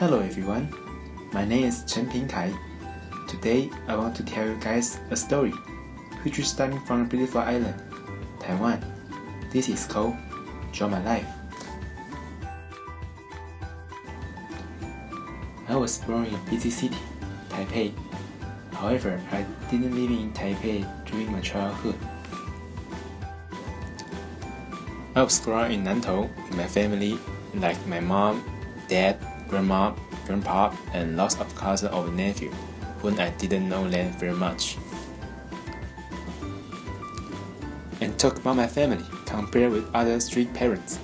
Hello everyone, my name is Chen Pingkai. Today I want to tell you guys a story, which is starting from a beautiful island, Taiwan. This is called Draw My Life. I was born in a busy city, Taipei. However, I didn't live in Taipei during my childhood. I was grown in Nantou with my family, like my mom, dad, grandma, grandpa, and lots of cousins or nephew, whom I didn't know them very much. And talk about my family, compared with other street parents.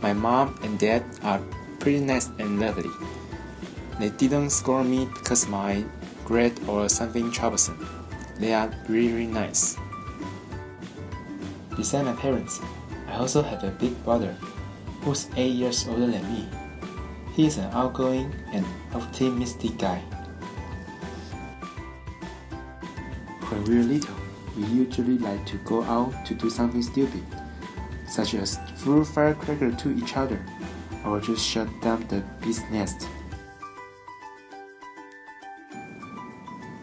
My mom and dad are pretty nice and lovely. They didn't scold me because my grade or something troublesome. They are really, really nice. Besides my parents, I also have a big brother who's 8 years older than me. He is an outgoing and optimistic guy. When we were little, we usually like to go out to do something stupid, such as throw firecracker to each other, or just shut down the bee's nest.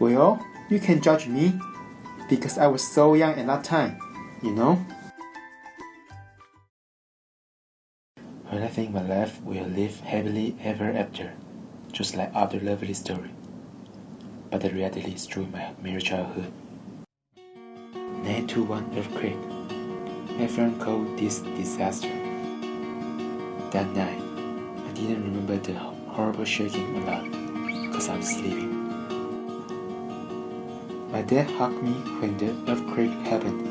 Well, you can judge me, because I was so young at that time, you know? I think my life will live happily ever after, just like other lovely story. But the reality is true in my mere childhood. 921 earthquake. Everyone called this disaster. That night, I didn't remember the horrible shaking a lot because I was sleeping. My dad hugged me when the earthquake happened.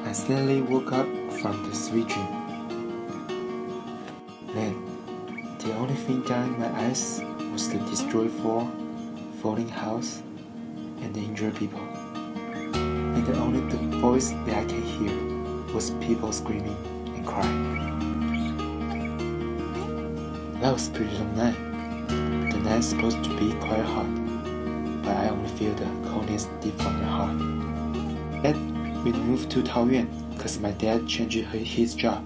I suddenly woke up from the sweet dream. Then, the only thing in my eyes was the destroyed floor, falling house, and the injured people. And the only the voice that I can hear was people screaming and crying. That was pretty long night. The night's supposed to be quite hot, but I only feel the coldness deep from my heart. Then we moved to Taoyuan because my dad changed his job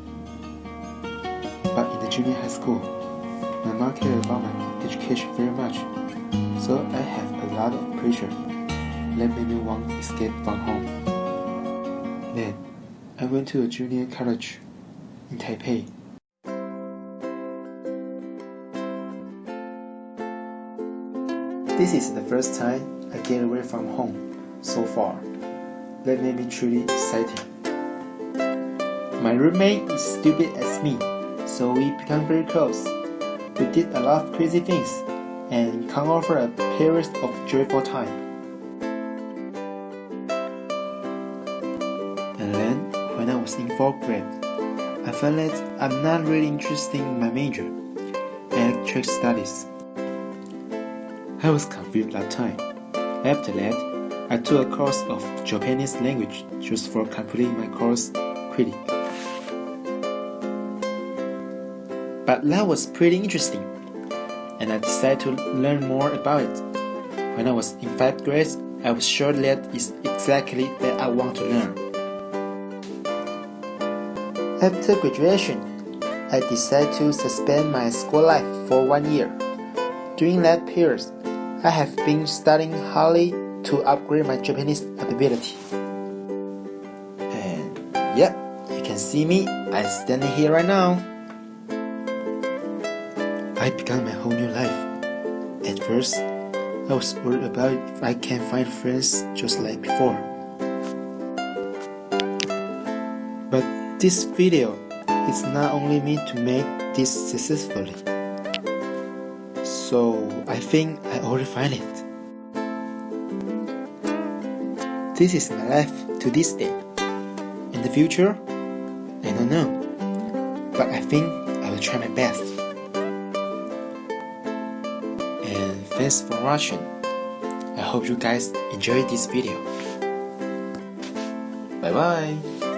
the junior high school, my mom cared about my education very much, so I have a lot of pressure that made me want to escape from home. Then, I went to a junior college in Taipei. This is the first time I get away from home so far. That made me truly exciting. My roommate is stupid as me so we become very close. We did a lot of crazy things and come over a period of joyful time. And then, when I was in 4th grade, I felt that I'm not really interested in my major, electric studies. I was confused that time. After that, I took a course of Japanese language just for completing my course quickly. But that was pretty interesting, and I decided to learn more about it. When I was in 5th grade, I was sure that is exactly that I want to learn. After graduation, I decided to suspend my school life for one year. During that period, I have been studying hardly to upgrade my Japanese ability. And yep, you can see me, I'm standing here right now. I began my whole new life. At first, I was worried about if I can find friends just like before. But this video is not only me to make this successfully. So I think I already find it. This is my life to this day. In the future, I don't know. But I think I will try my best. Thanks for watching. I hope you guys enjoyed this video. Bye bye.